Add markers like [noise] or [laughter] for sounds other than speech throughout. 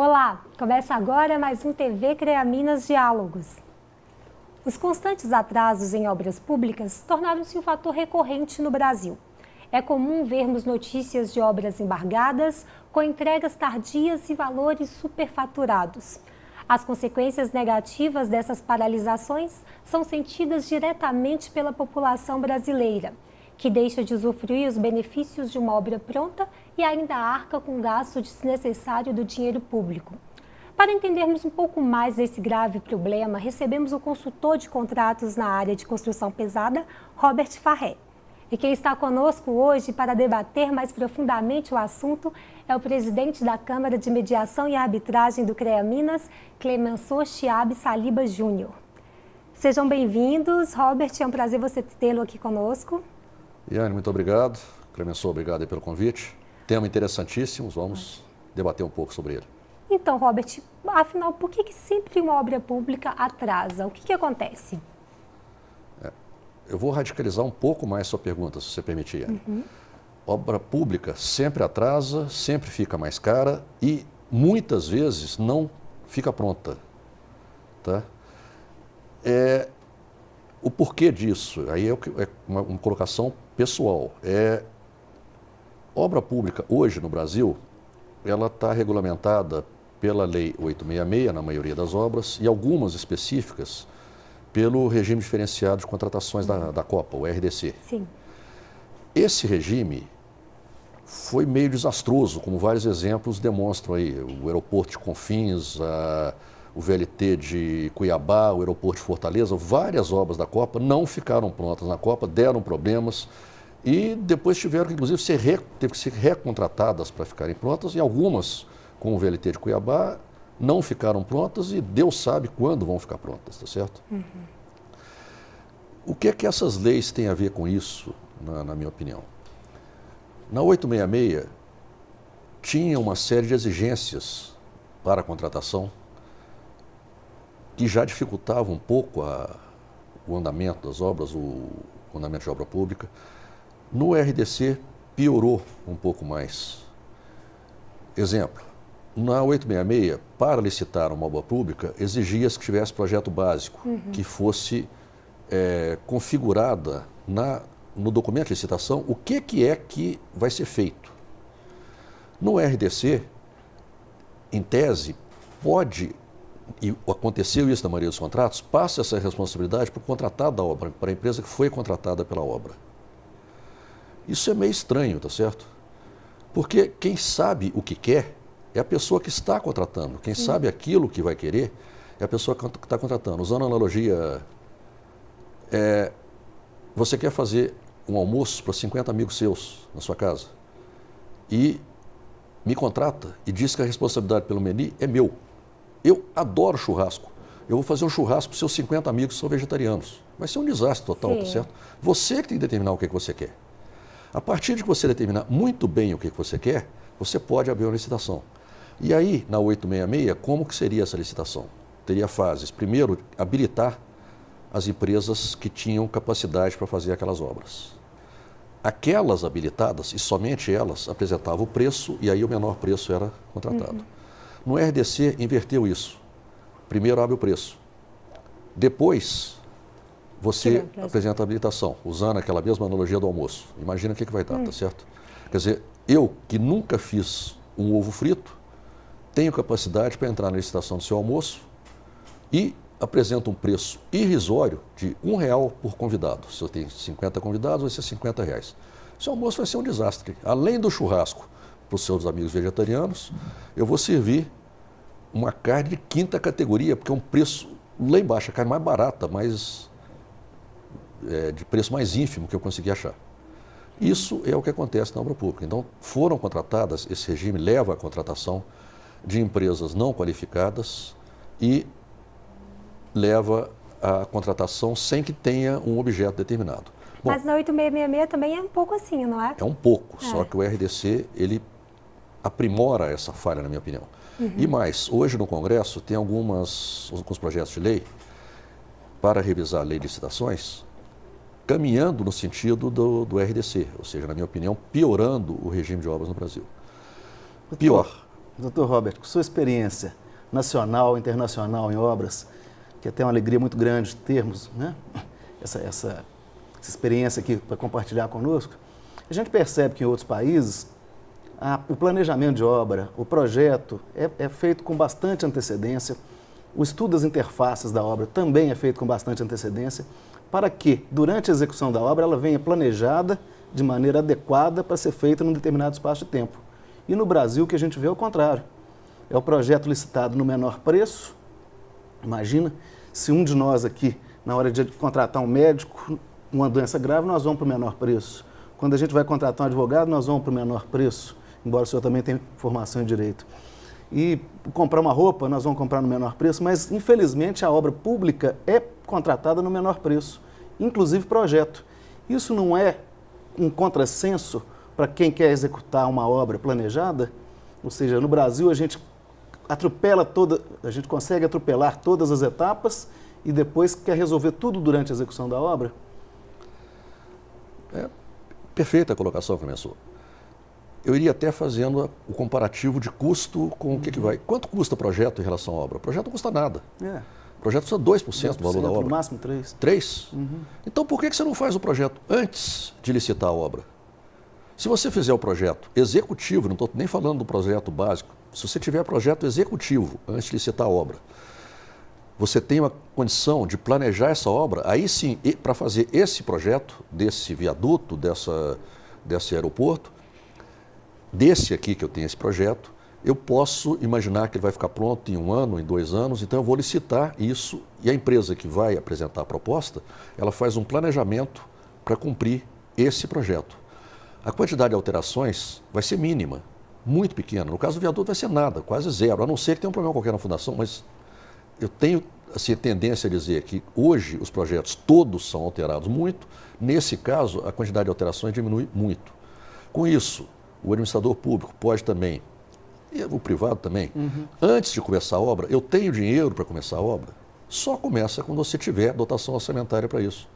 Olá, começa agora mais um TV CREA Minas Diálogos. Os constantes atrasos em obras públicas tornaram-se um fator recorrente no Brasil. É comum vermos notícias de obras embargadas, com entregas tardias e valores superfaturados. As consequências negativas dessas paralisações são sentidas diretamente pela população brasileira, que deixa de usufruir os benefícios de uma obra pronta e ainda arca com gasto desnecessário do dinheiro público. Para entendermos um pouco mais desse grave problema, recebemos o consultor de contratos na área de construção pesada, Robert Farré. E quem está conosco hoje para debater mais profundamente o assunto é o presidente da Câmara de Mediação e Arbitragem do CREA Minas, Clemenceau Chiabe Saliba Júnior. Sejam bem-vindos. Robert, é um prazer você tê-lo aqui conosco. Iane, muito obrigado. Clemenceau, obrigado pelo convite. Tema interessantíssimo, vamos debater um pouco sobre ele. Então, Robert, afinal, por que, que sempre uma obra pública atrasa? O que, que acontece? É, eu vou radicalizar um pouco mais sua pergunta, se você permitir. Uhum. Obra pública sempre atrasa, sempre fica mais cara e muitas vezes não fica pronta. Tá? É, o porquê disso, aí é, é uma, uma colocação pessoal. É, obra pública hoje no Brasil, ela está regulamentada pela Lei 866, na maioria das obras, e algumas específicas pelo regime diferenciado de contratações da, da Copa, o RDC. Sim. Esse regime foi meio desastroso, como vários exemplos demonstram aí. O aeroporto de Confins, a, o VLT de Cuiabá, o aeroporto de Fortaleza, várias obras da Copa não ficaram prontas na Copa, deram problemas e depois tiveram que, inclusive, ser, re, teve que ser recontratadas para ficarem prontas e algumas, com o VLT de Cuiabá, não ficaram prontas e Deus sabe quando vão ficar prontas, tá certo? Uhum. O que é que essas leis têm a ver com isso, na, na minha opinião? Na 866, tinha uma série de exigências para a contratação que já dificultavam um pouco a, o andamento das obras, o, o andamento de obra pública. No RDC, piorou um pouco mais. Exemplo, na 866, para licitar uma obra pública, exigia-se que tivesse projeto básico, uhum. que fosse é, configurada na, no documento de licitação o que, que é que vai ser feito. No RDC, em tese, pode, e aconteceu isso na maioria dos contratos, passa essa responsabilidade para o contratado da obra, para a empresa que foi contratada pela obra. Isso é meio estranho, tá certo? Porque quem sabe o que quer é a pessoa que está contratando. Quem Sim. sabe aquilo que vai querer é a pessoa que está contratando. Usando a analogia, é, você quer fazer um almoço para 50 amigos seus na sua casa e me contrata e diz que a responsabilidade pelo menu é meu. Eu adoro churrasco. Eu vou fazer um churrasco para seus 50 amigos que são vegetarianos. Vai ser um desastre total, tá Sim. tá certo? Você que tem que determinar o que, que você quer. A partir de que você determinar muito bem o que você quer, você pode abrir uma licitação. E aí, na 866, como que seria essa licitação? Teria fases. Primeiro, habilitar as empresas que tinham capacidade para fazer aquelas obras. Aquelas habilitadas, e somente elas, apresentavam o preço e aí o menor preço era contratado. Uhum. No RDC, inverteu isso. Primeiro abre o preço. Depois, você apresenta a habilitação, usando aquela mesma analogia do almoço. Imagina o que, que vai dar, tá hum. tá certo? Quer dizer, eu que nunca fiz um ovo frito, tenho capacidade para entrar na licitação do seu almoço e apresento um preço irrisório de um real por convidado. Se eu tenho 50 convidados, vai ser 50 reais. Seu almoço vai ser um desastre. Além do churrasco para os seus amigos vegetarianos, eu vou servir uma carne de quinta categoria, porque é um preço lá embaixo, a carne mais barata, mais é, de preço mais ínfimo que eu consegui achar. Isso é o que acontece na obra pública. Então, foram contratadas, esse regime leva à contratação de empresas não qualificadas e leva à contratação sem que tenha um objeto determinado. Bom, Mas na 8666 também é um pouco assim, não é? É um pouco, é. só que o RDC, ele aprimora essa falha, na minha opinião. Uhum. E mais, hoje no Congresso tem algumas, alguns projetos de lei para revisar a lei de licitações caminhando no sentido do, do RDC, ou seja, na minha opinião, piorando o regime de obras no Brasil. Pior, Doutor Robert, com sua experiência nacional, internacional em obras, que é até uma alegria muito grande termos né, essa, essa, essa experiência aqui para compartilhar conosco, a gente percebe que em outros países a, o planejamento de obra, o projeto é, é feito com bastante antecedência, o estudo das interfaces da obra também é feito com bastante antecedência, para que, durante a execução da obra, ela venha planejada de maneira adequada para ser feita num determinado espaço de tempo. E no Brasil, o que a gente vê é o contrário. É o projeto licitado no menor preço. Imagina se um de nós aqui, na hora de contratar um médico, uma doença grave, nós vamos para o menor preço. Quando a gente vai contratar um advogado, nós vamos para o menor preço, embora o senhor também tenha formação em direito. E comprar uma roupa, nós vamos comprar no menor preço, mas infelizmente a obra pública é contratada no menor preço, inclusive projeto. Isso não é um contrassenso para quem quer executar uma obra planejada? Ou seja, no Brasil a gente atropela toda, a gente consegue atropelar todas as etapas e depois quer resolver tudo durante a execução da obra? É perfeita a colocação, professor. Eu iria até fazendo o comparativo de custo com o que, que vai. Quanto custa o projeto em relação à obra? O projeto não custa nada. É. O projeto custa 2%, 2% do valor da obra. No máximo 3%. 3%? Uhum. Então por que, que você não faz o projeto antes de licitar a obra? Se você fizer o projeto executivo, não estou nem falando do projeto básico, se você tiver projeto executivo antes de licitar a obra, você tem uma condição de planejar essa obra, aí sim, para fazer esse projeto, desse viaduto, dessa, desse aeroporto, desse aqui que eu tenho esse projeto, eu posso imaginar que ele vai ficar pronto em um ano, em dois anos, então eu vou licitar isso e a empresa que vai apresentar a proposta, ela faz um planejamento para cumprir esse projeto. A quantidade de alterações vai ser mínima, muito pequena. No caso do viaduto vai ser nada, quase zero, a não ser que tenha um problema qualquer na fundação, mas eu tenho assim, tendência a dizer que hoje os projetos todos são alterados muito, nesse caso a quantidade de alterações diminui muito. Com isso, o administrador público pode também, e o privado também, uhum. antes de começar a obra, eu tenho dinheiro para começar a obra, só começa quando você tiver dotação orçamentária para isso.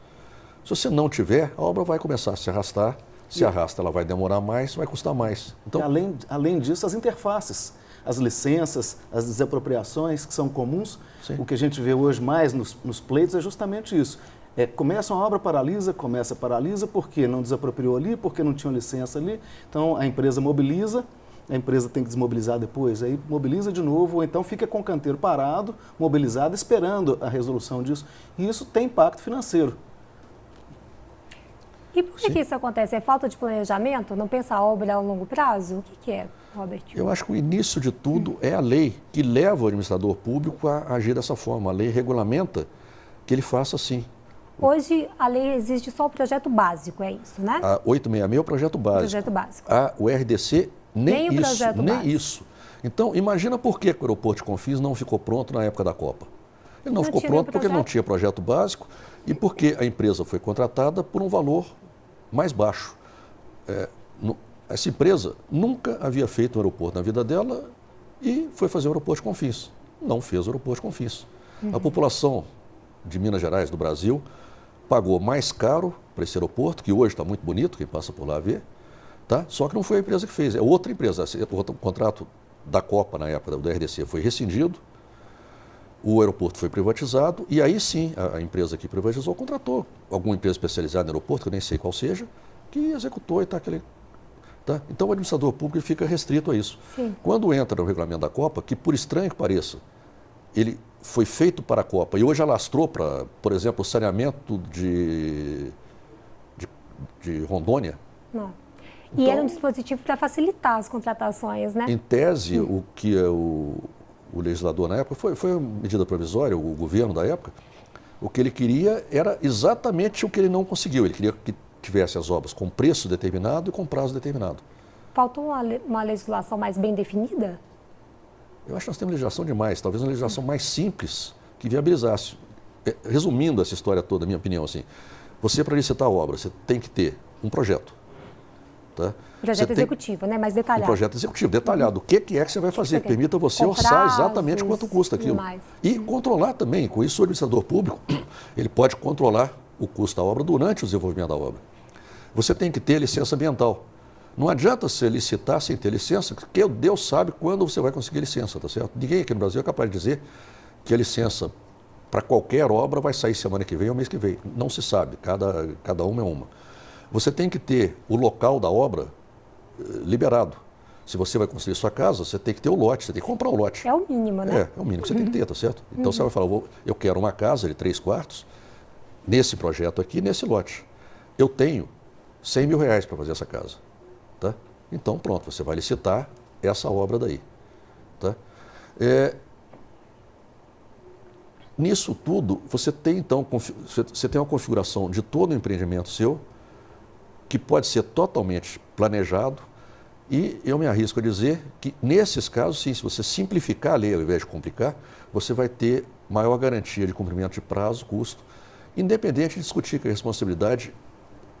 Se você não tiver, a obra vai começar a se arrastar, se arrasta, ela vai demorar mais, vai custar mais. Então, além, além disso, as interfaces, as licenças, as desapropriações que são comuns, Sim. o que a gente vê hoje mais nos, nos pleitos é justamente isso. É, começa uma obra, paralisa, começa, paralisa, porque não desapropriou ali, porque não tinha licença ali. Então a empresa mobiliza, a empresa tem que desmobilizar depois, aí mobiliza de novo, ou então fica com o canteiro parado, mobilizado, esperando a resolução disso. E isso tem impacto financeiro. E por que, que, isso acontece? É falta de planejamento? Não pensa a obra a longo prazo? O que, que é, Robert? Eu acho que o início de tudo é a lei que leva o administrador público a agir dessa forma. A lei regulamenta que ele faça assim. Hoje a lei existe só o projeto básico, é isso, né? A 866 é o projeto básico. Projeto básico. A, o RDC nem, nem isso, nem básico. isso. Então, imagina por que o aeroporto de Confins não ficou pronto na época da Copa. Ele não, não ficou pronto porque não tinha projeto básico e porque a empresa foi contratada por um valor mais baixo. É, no, essa empresa nunca havia feito um aeroporto na vida dela e foi fazer o aeroporto de Confins. Não fez o aeroporto de Confins. Uhum. A população de Minas Gerais, do Brasil, pagou mais caro para esse aeroporto, que hoje está muito bonito, quem passa por lá vê, tá? só que não foi a empresa que fez, é outra empresa. O contrato da Copa, na época do RDC, foi rescindido, o aeroporto foi privatizado e aí sim a, empresa que privatizou contratou alguma empresa especializada no aeroporto, que eu nem sei qual seja, que executou e está aquele. Tá? Então o administrador público fica restrito a isso. Sim. Quando entra no regulamento da Copa, que por estranho que pareça, ele foi feito para a Copa e hoje alastrou para, por exemplo, o saneamento de, de, de Rondônia. Não. E então, era um dispositivo para facilitar as contratações, né? Em tese, hum. o que é o, o legislador na época, foi, foi uma medida provisória, o governo da época, o que ele queria era exatamente o que ele não conseguiu. Ele queria que tivesse as obras com preço determinado e com prazo determinado. Faltou uma, uma legislação mais bem definida? Eu acho que nós temos legislação demais, talvez uma legislação mais simples que viabilizasse. É, resumindo essa história toda, minha opinião, assim, você para licitar a obra, você tem que ter um projeto. Tá? Projeto você executivo, tem... né? Mais detalhado. Um projeto executivo, detalhado. O que, que é que você vai fazer? Que, permita você orçar exatamente quanto custa aquilo. E controlar também. Com isso, o administrador público, [clears throat] ele pode controlar o custo da obra durante o desenvolvimento da obra. Você tem que ter licença ambiental. Não adianta você licitar sem ter licença, porque Deus sabe quando você vai conseguir licença, tá certo? Ninguém aqui no Brasil é capaz de dizer que a licença para qualquer obra vai sair semana que vem ou mês que vem. Não se sabe, cada, cada uma é uma. Você tem que ter o local da obra eh, liberado. Se você vai construir sua casa, você tem que ter o lote, você tem que comprar o lote. É o mínimo, né? É, é o mínimo que você uhum. tem que ter, tá certo? Então uhum. você vai falar, eu quero uma casa de três quartos, nesse projeto aqui, nesse lote. Eu tenho 100 mil reais para fazer essa casa. Tá? Então, pronto, você vai licitar essa obra daí. Tá? É, nisso tudo, você tem então você tem uma configuração de todo o empreendimento seu que pode ser totalmente planejado e eu me arrisco a dizer que nesses casos, sim, se você simplificar a lei ao invés de complicar, você vai ter maior garantia de cumprimento de prazo, custo, independente de discutir que a responsabilidade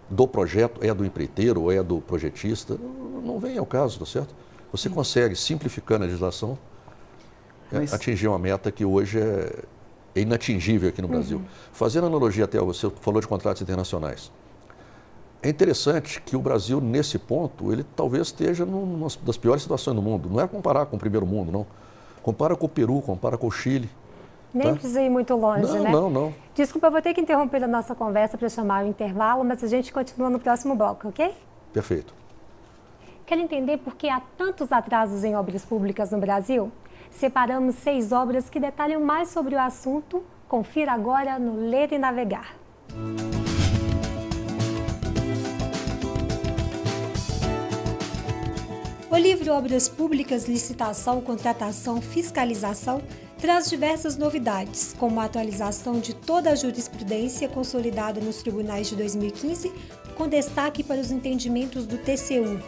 do projeto é do empreiteiro ou é do projetista, não vem ao caso, tá certo? Você consegue, simplificando a legislação, é, Mas... atingir uma meta que hoje é, é inatingível aqui no uhum. Brasil. Fazendo analogia até, você falou de contratos internacionais. É interessante que o Brasil, nesse ponto, ele talvez esteja numa das piores situações do mundo. Não é comparar com o primeiro mundo, não. Compara com o Peru, compara com o Chile. Nem tá? precisa ir muito longe, não, né? Não, não, Desculpa, eu vou ter que interromper a nossa conversa para chamar o intervalo, mas a gente continua no próximo bloco, ok? Perfeito. Quer entender por que há tantos atrasos em obras públicas no Brasil? Separamos seis obras que detalham mais sobre o assunto. Confira agora no Ler e Navegar. O livro Obras Públicas, Licitação, Contratação, Fiscalização traz diversas novidades, como a atualização de toda a jurisprudência consolidada nos tribunais de 2015, com destaque para os entendimentos do TCU.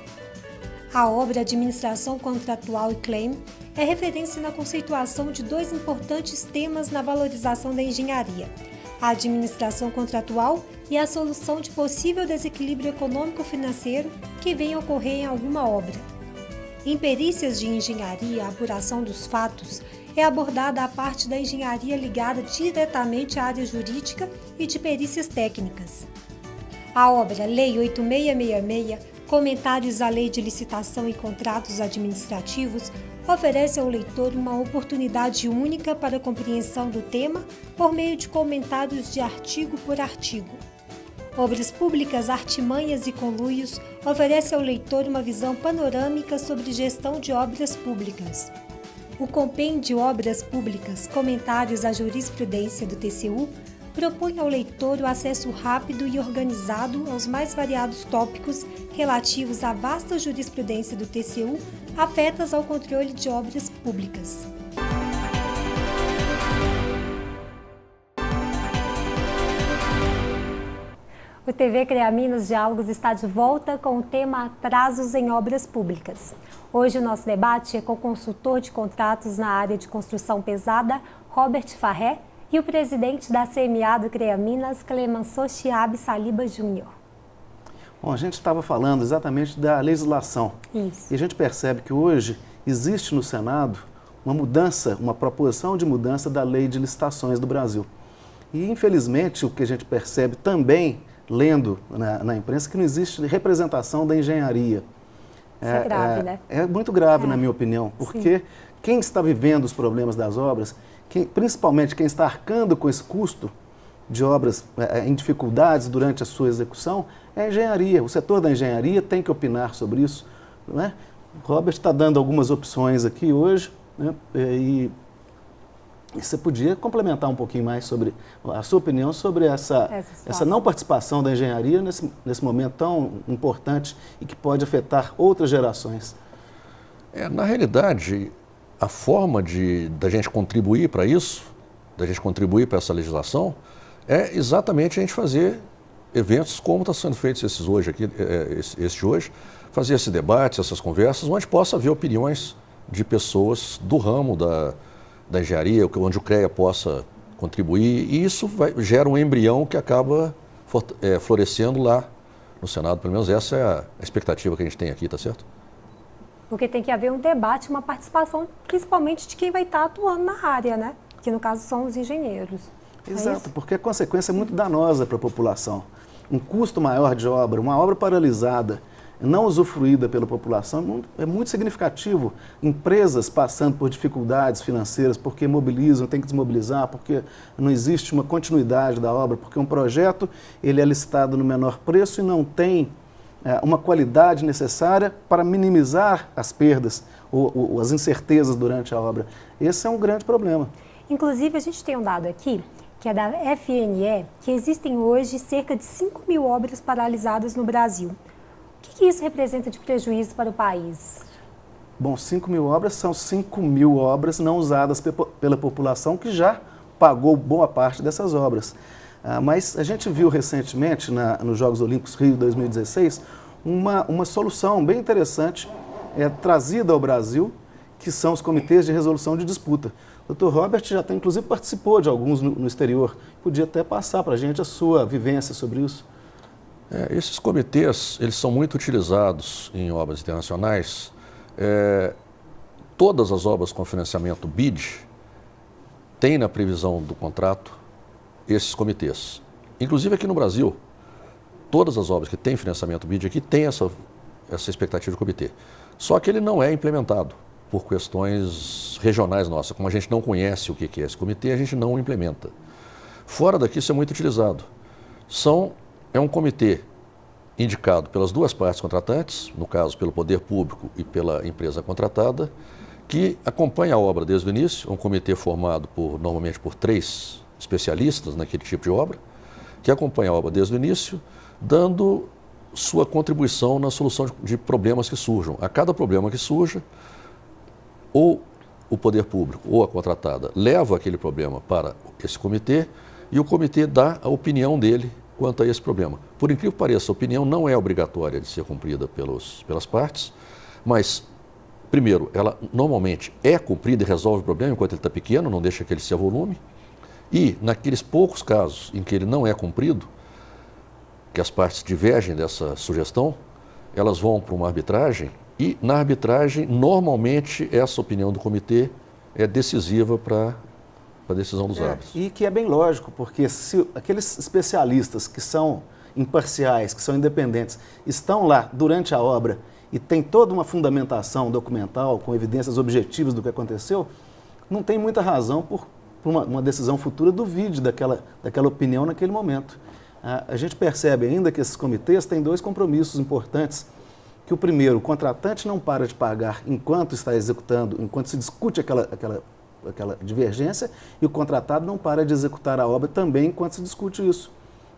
A obra Administração Contratual e Claim é referência na conceituação de dois importantes temas na valorização da engenharia: a administração contratual e a solução de possível desequilíbrio econômico-financeiro que venha ocorrer em alguma obra. Em perícias de engenharia, a apuração dos fatos é abordada a parte da engenharia ligada diretamente à área jurídica e de perícias técnicas. A obra Lei 8666, Comentários à Lei de Licitação e Contratos Administrativos, oferece ao leitor uma oportunidade única para a compreensão do tema por meio de comentários de artigo por artigo. Obras Públicas, Artimanhas e Conluios oferece ao leitor uma visão panorâmica sobre gestão de obras públicas. O Compêndio Obras Públicas Comentários à Jurisprudência do TCU propõe ao leitor o acesso rápido e organizado aos mais variados tópicos relativos à vasta jurisprudência do TCU afetas ao controle de obras públicas. O TV CREA Minas Diálogos está de volta com o tema Atrasos em Obras Públicas. Hoje o nosso debate é com o consultor de contratos na área de construção pesada, Robert Farré, e o presidente da CMA do CREA Minas, Clemenceau Chiabe Saliba Júnior. Bom, a gente estava falando exatamente da legislação. Isso. E a gente percebe que hoje existe no Senado uma mudança, uma proposição de mudança da lei de licitações do Brasil. E, infelizmente, o que a gente percebe também lendo na, na imprensa que não existe representação da engenharia. Isso é, é grave, é, né? É muito grave, é. na minha opinião, porque Sim. quem está vivendo os problemas das obras, quem, principalmente quem está arcando com esse custo de obras é, é, em dificuldades durante a sua execução, é a engenharia. O setor da engenharia tem que opinar sobre isso. Não é? O Robert está dando algumas opções aqui hoje né? e e você podia complementar um pouquinho mais sobre a sua opinião sobre essa, essa, essa não participação da engenharia nesse, nesse momento tão importante e que pode afetar outras gerações? É, na realidade, a forma de da gente contribuir para isso, da gente contribuir para essa legislação, é exatamente a gente fazer eventos como está sendo feitos esses hoje aqui, é, é, esse hoje, fazer esse debate, essas conversas, onde possa haver opiniões de pessoas do ramo da, da engenharia, onde o CREA possa contribuir, e isso vai, gera um embrião que acaba é, florescendo lá no Senado. Pelo menos essa é a, expectativa que a gente tem aqui, tá certo? Porque tem que haver um debate, uma participação, principalmente de quem vai estar atuando na área, né? Que no caso são os engenheiros. É Exato, é porque a consequência é muito danosa para a população. Um custo maior de obra, uma obra paralisada, não usufruída pela população é muito significativo. Empresas passando por dificuldades financeiras porque mobilizam, tem que desmobilizar, porque não existe uma continuidade da obra, porque um projeto ele é licitado no menor preço e não tem é, uma qualidade necessária para minimizar as perdas ou, ou as incertezas durante a obra. Esse é um grande problema. Inclusive, a gente tem um dado aqui que é da FNE, que existem hoje cerca de 5 mil obras paralisadas no Brasil. O que, isso representa de prejuízo para o país? Bom, 5 mil obras são 5 mil obras não usadas pela população que já pagou boa parte dessas obras. Ah, mas a gente viu recentemente, na, nos Jogos Olímpicos Rio 2016, uma, uma solução bem interessante é, trazida ao Brasil, que são os comitês de resolução de disputa. O Dr. Robert já tem, inclusive, participou de alguns no, no exterior. Podia até passar para a gente a sua vivência sobre isso. É, esses comitês, eles são muito utilizados em obras internacionais. É, todas as obras com financiamento BID têm na previsão do contrato esses comitês. Inclusive aqui no Brasil, todas as obras que têm financiamento BID aqui têm essa, essa expectativa de comitê. Só que ele não é implementado por questões regionais nossas. Como a gente não conhece o que é esse comitê, a gente não o implementa. Fora daqui, isso é muito utilizado. São, é um comitê indicado pelas duas partes contratantes, no caso pelo poder público e pela empresa contratada, que acompanha a obra desde o início, um comitê formado por normalmente por três especialistas naquele tipo de obra, que acompanha a obra desde o início, dando sua contribuição na solução de problemas que surjam. A cada problema que surja, ou o poder público ou a contratada leva aquele problema para esse comitê e o comitê dá a opinião dele quanto a esse problema. Por incrível que pareça, a opinião não é obrigatória de ser cumprida pelos, pelas partes, mas, primeiro, ela normalmente é cumprida e resolve o problema enquanto ele está pequeno, não deixa que ele se avolume, e naqueles poucos casos em que ele não é cumprido, que as partes divergem dessa sugestão, elas vão para uma arbitragem e na arbitragem, normalmente, essa opinião do comitê é decisiva para a decisão dos é, árbitros. E que é bem lógico, porque se aqueles especialistas que são imparciais, que são independentes, estão lá durante a obra e tem toda uma fundamentação documental, com evidências objetivas do que aconteceu, não tem muita razão por, por uma, uma, decisão futura duvide daquela, daquela opinião naquele momento. A, a gente percebe ainda que esses comitês têm dois compromissos importantes que o primeiro, o contratante não para de pagar enquanto está executando, enquanto se discute aquela, aquela, aquela divergência, e o contratado não para de executar a obra também enquanto se discute isso.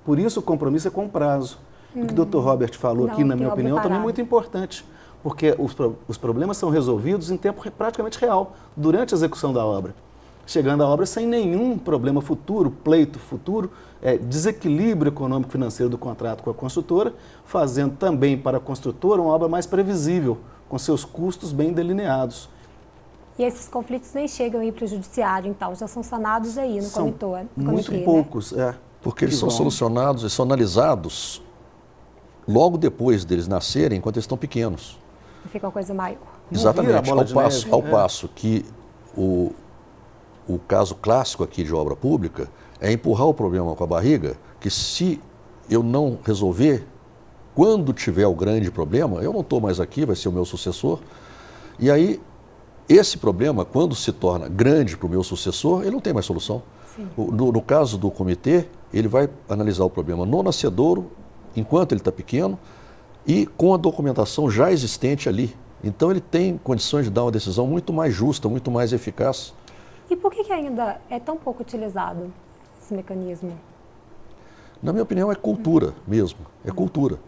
Por isso o compromisso é com prazo. Hum. O que o Dr. Robert falou não, aqui, na minha opinião, também é muito importante, porque os, os problemas são resolvidos em tempo praticamente real, durante a execução da obra chegando à obra sem nenhum problema futuro, pleito futuro, é, desequilíbrio econômico-financeiro do contrato com a construtora, fazendo também para a construtora uma obra mais previsível, com seus custos bem delineados. E esses conflitos nem chegam aí para o judiciário, então, já são sanados aí no são comitê, muito né? poucos, né? é. Porque eles são solucionados e são analisados logo depois deles nascerem, enquanto eles estão pequenos. Fica uma coisa maior. Exatamente, ao, passo, neve, ao é. passo que o, o caso clássico aqui de obra pública é empurrar o problema com a barriga, que se eu não resolver, quando tiver o grande problema, eu não estou mais aqui, vai ser o meu sucessor. E aí, esse problema, quando se torna grande para o meu sucessor, ele não tem mais solução. No, no, caso do comitê, ele vai analisar o problema no nascedouro, enquanto ele está pequeno, e com a documentação já existente ali. Então ele tem condições de dar uma decisão muito mais justa, muito mais eficaz. E por que, que ainda é tão pouco utilizado esse mecanismo? Na minha opinião, é cultura mesmo. É cultura.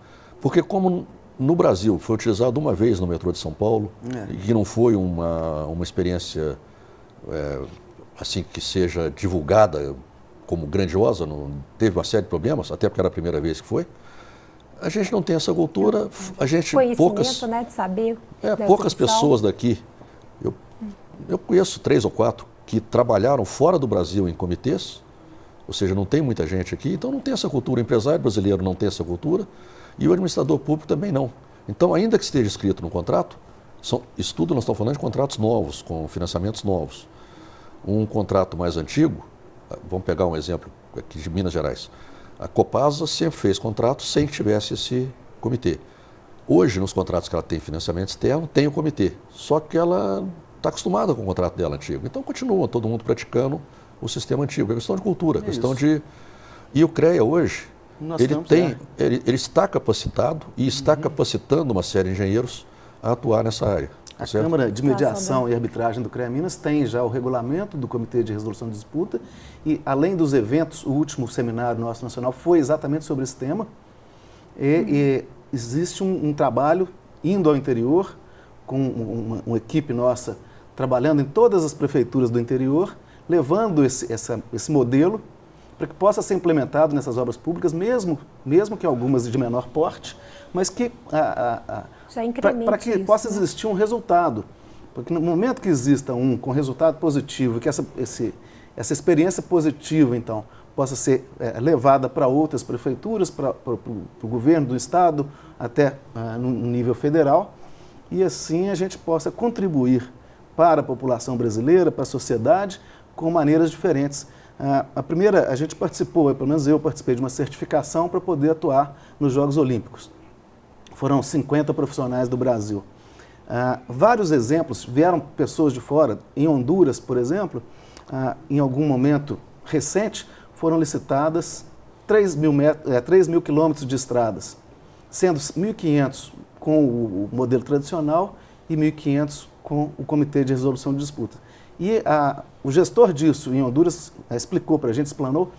Porque como no Brasil foi utilizado uma vez no metrô de São Paulo, é. e que não foi uma, uma experiência é, assim que seja divulgada como grandiosa, não, teve uma série de problemas, até porque era a primeira vez que foi. A gente não tem essa cultura, a gente poucas, né, de saber. É, poucas pessoas daqui. Eu, eu conheço três ou quatro que trabalharam fora do Brasil em comitês, ou seja, não tem muita gente aqui, então não tem essa cultura. O empresário brasileiro não tem essa cultura e o administrador público também não. Então, ainda que esteja escrito no contrato, são, isso tudo nós estamos falando de contratos novos, com financiamentos novos. Um contrato mais antigo, ah, vamos pegar um exemplo aqui de Minas Gerais. A Copasa sempre fez contrato sem que tivesse esse comitê. Hoje, nos contratos que ela tem financiamento externo, tem o comitê. Só que ela está acostumada com o contrato dela antigo. Então, continua todo mundo praticando o sistema antigo. É questão de cultura, é questão isso. de... E o CREA hoje, Nós ele, tem, ele, ele, está capacitado e está uhum. capacitando uma série de engenheiros a atuar nessa área. A certo? Câmara de Mediação e Arbitragem do CREA Minas tem já o regulamento do Comitê de Resolução de Disputa e, além dos eventos, o último seminário nosso nacional foi exatamente sobre esse tema. E, uhum. e existe um, um, trabalho indo ao interior, com uma, uma, equipe nossa trabalhando em todas as prefeituras do interior, levando esse, essa, esse modelo para que possa ser implementado nessas obras públicas, mesmo, mesmo que algumas de menor porte, mas que para que isso, possa né? existir um resultado. Porque no momento que exista um com resultado positivo, que essa, esse, essa experiência positiva, então, possa ser é, levada para outras prefeituras, para o governo do Estado, até ah, no nível federal, e assim a gente possa contribuir para a população brasileira, para a sociedade, com maneiras diferentes. Ah, a primeira, a gente participou, pelo menos eu participei de uma certificação para poder atuar nos Jogos Olímpicos foram 50 profissionais do Brasil. Ah, vários exemplos, vieram pessoas de fora, em Honduras, por exemplo, ah, em algum momento recente, foram licitadas 3 mil, é, 3 mil quilômetros de estradas, sendo 1.500 com o, modelo tradicional e 1.500 com o Comitê de Resolução de Disputas. E a, o gestor disso em Honduras explicou para a gente, explanou,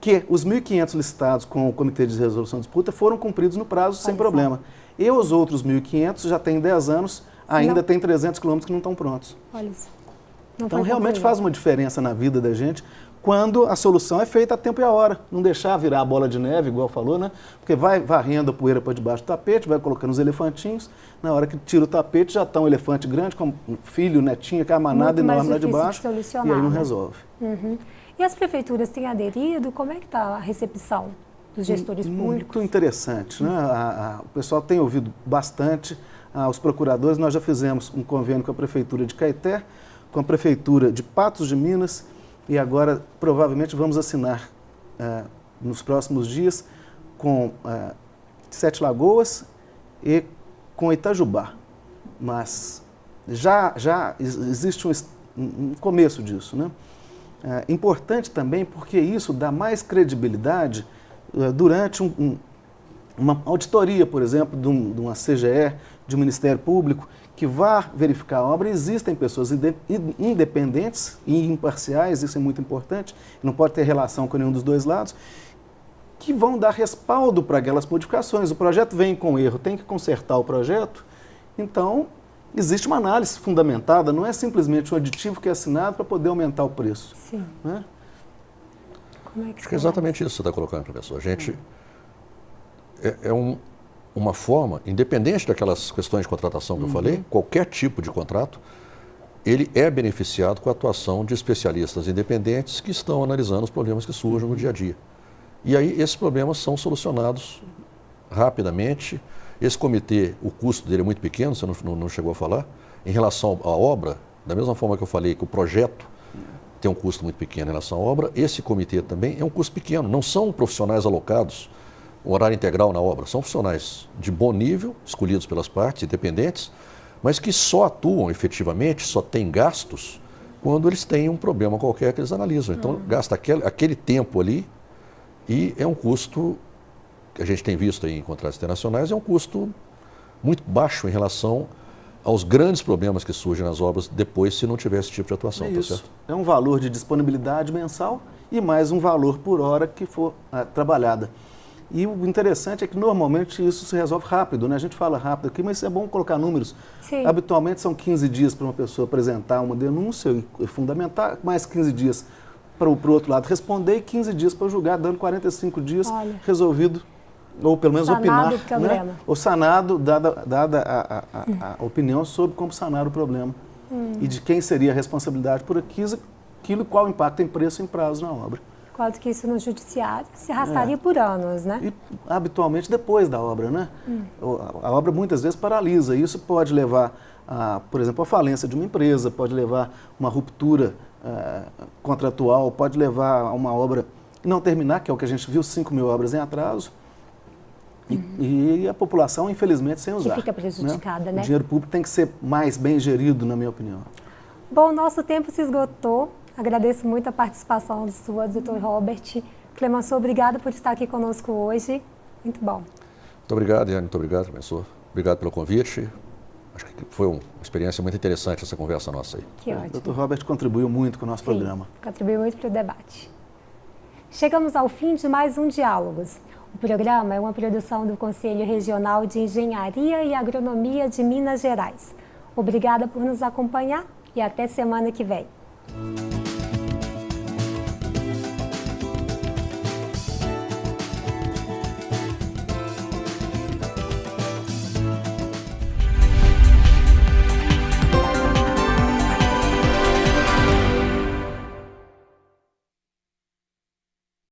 que os 1.500 licitados com o Comitê de Resolução de Disputa foram cumpridos no prazo sem problema. E os outros 1.500 já têm 10 anos, ainda não. tem 300 quilômetros que não estão prontos. Olha isso. então, realmente faz uma diferença na vida da gente quando a solução é feita a tempo e a hora. Não deixar virar a bola de neve, igual falou, né? Porque vai varrendo a poeira para debaixo do tapete, vai colocando os elefantinhos. Na hora que tira o tapete, já está um elefante grande, com um filho, netinho, que é a manada enorme lá de baixo. De e aí não né? resolve. Uhum. E as prefeituras têm aderido? Como é que está a recepção dos gestores Muito públicos? Muito interessante. Né? A, a, o pessoal tem ouvido bastante ah, os procuradores. Nós já fizemos um convênio com a Prefeitura de Caeté, com a Prefeitura de Patos de Minas e agora provavelmente vamos assinar ah, nos próximos dias com ah, Sete Lagoas e com Itajubá. Mas já, já existe um, um começo disso, né? É, importante também porque isso dá mais credibilidade é, durante um, um, uma auditoria, por exemplo, de, de, uma CGE, de um Ministério Público, que vá verificar a obra. Existem pessoas independentes e imparciais, isso é muito importante, não pode ter relação com nenhum dos dois lados, que vão dar respaldo para aquelas modificações. O projeto vem com erro, tem que consertar o projeto, então existe uma análise fundamentada, não é simplesmente um aditivo que é assinado para poder aumentar o preço. Sim. Né? Como é que Acho que é exatamente isso que você está colocando, professor. A gente é, é um, uma forma, independente daquelas questões de contratação que uhum. eu falei, qualquer tipo de contrato, ele é beneficiado com a atuação de especialistas independentes que estão analisando os problemas que surgem no dia a dia. E aí esses problemas são solucionados rapidamente, esse comitê, o custo dele é muito pequeno, você não, não chegou a falar. Em relação à obra, da mesma forma que eu falei que o projeto tem um custo muito pequeno em relação à obra, esse comitê também é um custo pequeno. Não são profissionais alocados, um horário integral na obra, são profissionais de bom nível, escolhidos pelas partes, independentes, mas que só atuam efetivamente, só têm gastos quando eles têm um problema qualquer que eles analisam. Então, uhum. gasta aquele, aquele tempo ali e é um custo que a gente tem visto em contratos internacionais, é um custo muito baixo em relação aos grandes problemas que surgem nas obras depois se não tiver esse tipo de atuação. É, tá isso. é um valor de disponibilidade mensal e mais um valor por hora que for é, trabalhada. E o interessante é que normalmente isso se resolve rápido, né? A gente fala rápido aqui, mas é bom colocar números. Sim. Habitualmente são 15 dias para uma pessoa apresentar uma denúncia e fundamentar, mais 15 dias para o outro lado responder e 15 dias para julgar, dando 45 dias Olha. resolvido ou pelo menos sanado opinar, né? ou sanado, dada, dada a, a, a, a, opinião sobre como sanar o problema hum. e de quem seria a responsabilidade por aquilo, aquilo qual impacto em preço e em prazo na obra. Quanto que isso no judiciário se arrastaria é. por anos, né? E habitualmente depois da obra, né? Hum. A obra muitas vezes paralisa. Isso pode levar, a, por exemplo, a falência de uma empresa, pode levar uma ruptura uh, contratual, pode levar a uma obra não terminar, que é o que a gente viu, 5 mil obras em atraso E, uhum. e, a população, infelizmente, sem usar. Que fica prejudicada, né? né? O dinheiro público tem que ser mais bem gerido, na minha opinião. Bom, nosso tempo se esgotou. Agradeço muito a participação sua, doutor Robert. Clemenceau, obrigada por estar aqui conosco hoje. Muito bom. Muito obrigado, Iane. Muito obrigado, Clemenceau. Obrigado pelo convite. Acho que foi uma experiência muito interessante essa conversa nossa aí. Que ótimo. O doutor Robert contribuiu muito com o nosso Sim, programa. Contribuiu muito para o debate. Chegamos ao fim de mais um Diálogos. O programa é uma produção do Conselho Regional de Engenharia e Agronomia de Minas Gerais. Obrigada por nos acompanhar e até semana que vem.